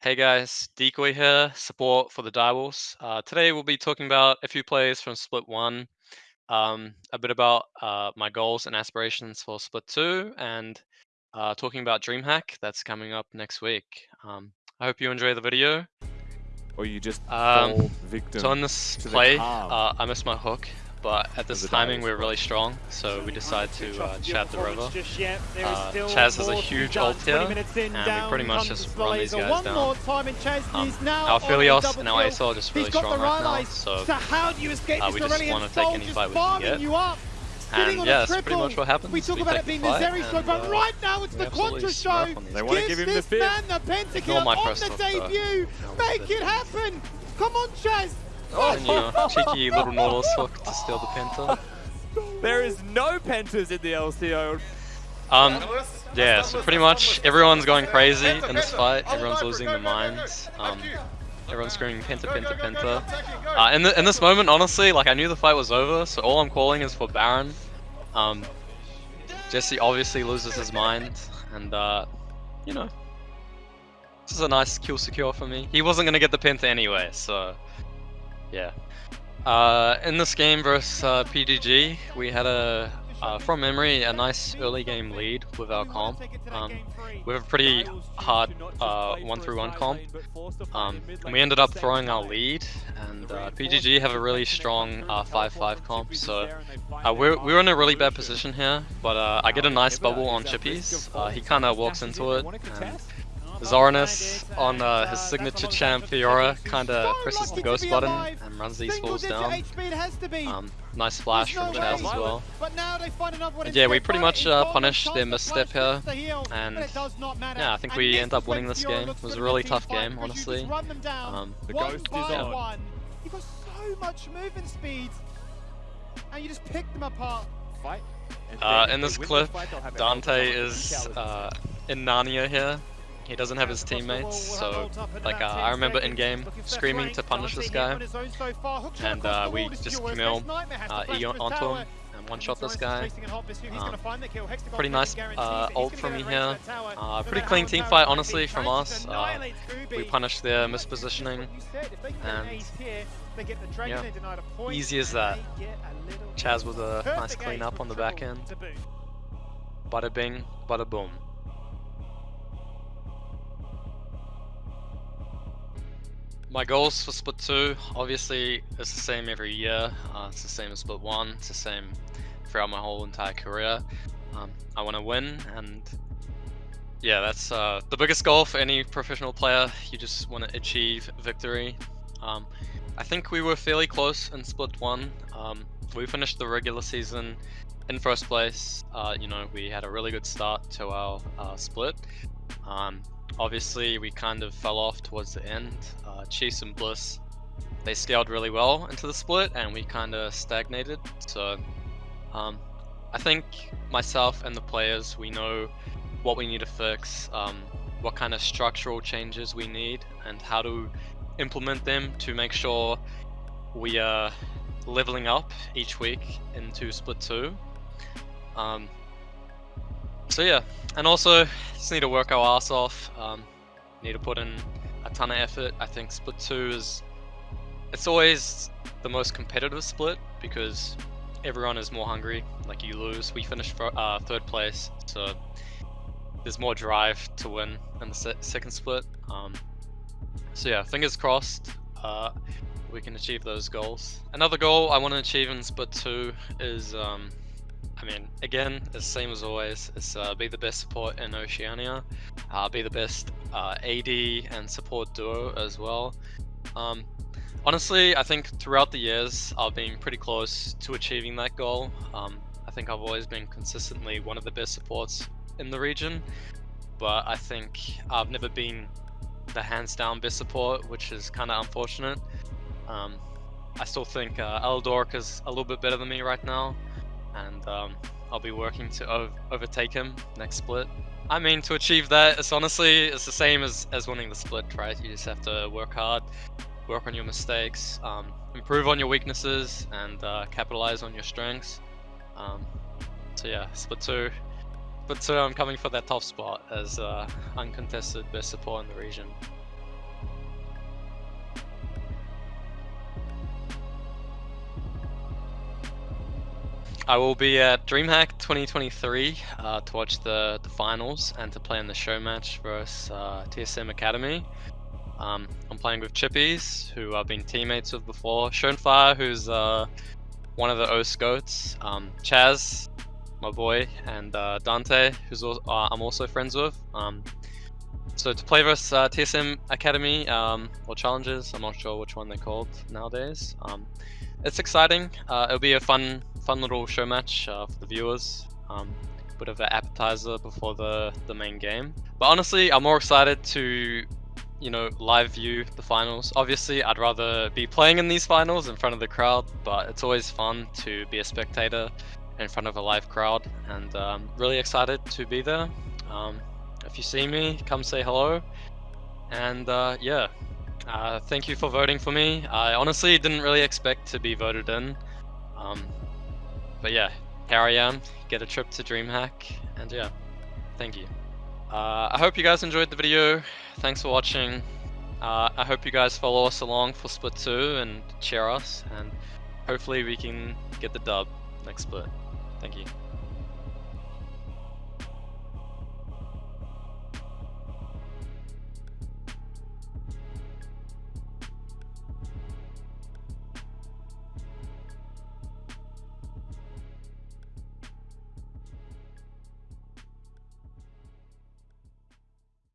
Hey guys, Decoy here, support for the Direwolves. Uh, today we'll be talking about a few plays from Split 1, um, a bit about uh, my goals and aspirations for Split 2, and uh, talking about DreamHack that's coming up next week. Um, I hope you enjoy the video. Or you just Um, fall victim So in this play, uh, I missed my hook, but at this timing we're really strong, so we decided to uh, chat the river. Just yet. Uh, Chaz has a more to be huge done. ult here, and we pretty much just run these guys One down. more time, and Chaz Um, is now our on a Philios double and our kill. ASL are just really got strong the right now, eyes. so how do you escape uh, this we just Aurelion wanna take Soul any just fight we can get. you up? And yeah, that's pretty much what happens. We talk We about it being the the Zeri show, but uh, right now it's the absolutely Quantra show. on They wanna give him the this fifth. man the pentakill my on press the debut. Make it. it happen. Come on, Chaz. And you know, cheeky little Nautilus hook to steal the Penta. There is no pentas in the LCO. Um, yeah, so pretty much everyone's going crazy in this fight. Everyone's losing their minds. Um, everyone's screaming Penta, Penta, Penta. Uh, in, the, in this moment, honestly, like I knew the fight was over, so all I'm calling is for Baron. Um, Jesse obviously loses his mind, and uh, you know, this is a nice kill secure for me. He wasn't gonna get the Penta anyway, so yeah. Uh, in this game versus uh, PGG, we had a, uh, from memory, a nice early game lead with our comp. Um, we have a pretty hard uh, one through one comp. Um, and we ended up throwing our lead, and uh, PGG have a really strong 5-5 comp, so uh, we're, we're in a really bad position here, but uh, I get a nice bubble on Chippies. Uh, he kind of walks into it, and Zoranus on uh, his signature champ Fiora kind of presses the ghost button and runs these fools down. Um, nice flash from Chaz as well. And yeah, we pretty much uh, punished their misstep here, and yeah, I think we end up winning this game. It was a really tough game, honestly. Um, The ghost is on. You've got so much movement speed, and you just pick them apart. Fight. Uh, in this they win the clip, fight, they'll have a Dante hell of a is uh, in Narnia here. He doesn't have his teammates, so like uh, I remember in game screaming to punish this guy, and uh, we just Camille uh, E onto him and one shot this guy. Um, pretty nice uh, ult from me here. Uh, pretty clean team fight, honestly, from us. Uh, we punished their mispositioning, and yeah, easy as that. Chaz with a nice clean up on the back end. Bada bing, bada boom. My goals for Split 2, obviously, it's the same every year. Uh, it's the same as Split 1. It's the same throughout my whole entire career. Um, I want to win, and yeah, that's uh, the biggest goal for any professional player. You just want to achieve victory. Um, I think we were fairly close in Split 1. Um, we finished the regular season in first place. Uh, you know, we had a really good start to our uh, split. Um, obviously, we kind of fell off towards the end. Uh, and Bliss, they scaled really well into the split, and we kind of stagnated. So, um, I think myself and the players, we know what we need to fix, um, what kind of structural changes we need, and how to implement them to make sure we are leveling up each week into Split 2. Um, so yeah, and also just need to work our ass off. Um, need to put in a ton of effort. I think Split 2 is it's always the most competitive split because everyone is more hungry. Like you lose, we finished uh, third place, so there's more drive to win in the se second split. Um, so yeah, fingers crossed. Uh, we can achieve those goals. Another goal I want to achieve in Split 2 is, um, I mean, again, the same as always, it's uh, be the best support in Oceania, uh, be the best uh, AD and support duo as well. Um, honestly, I think throughout the years, I've been pretty close to achieving that goal. Um, I think I've always been consistently one of the best supports in the region, but I think I've never been the hands down best support, which is kind of unfortunate. Um, I still think uh, is a little bit better than me right now, and um, I'll be working to ov overtake him next split. I mean, to achieve that, it's honestly it's the same as as winning the split, right? You just have to work hard, work on your mistakes, um, improve on your weaknesses, and uh, capitalize on your strengths. Um, so yeah, split two. Split two, I'm coming for that top spot as uh, uncontested best support in the region. I will be at DreamHack 2023 uh, to watch the, the finals and to play in the show match versus uh, TSM Academy. Um, I'm playing with Chippies, who I've been teammates with before. Schoenfire, who's uh, one of the O Scots. Um, Chaz, my boy, and uh, Dante, who's uh, I'm also friends with. Um, so to play versus uh, TSM Academy um, or Challengers, I'm not sure which one they're called nowadays. Um, it's exciting. Uh, it'll be a fun, fun little show match uh, for the viewers. Um, bit of an appetizer before the the main game. But honestly, I'm more excited to you know, live view the finals. Obviously, I'd rather be playing in these finals in front of the crowd, but it's always fun to be a spectator in front of a live crowd, and um, really excited to be there. Um, if you see me, come say hello. And uh, yeah, uh, thank you for voting for me. I honestly didn't really expect to be voted in. Um, but yeah, here I am, get a trip to DreamHack, and yeah, thank you. Uh, I hope you guys enjoyed the video. Thanks for watching. Uh, I hope you guys follow us along for Split 2 and cheer us, and hopefully we can get the dub next split. Thank you.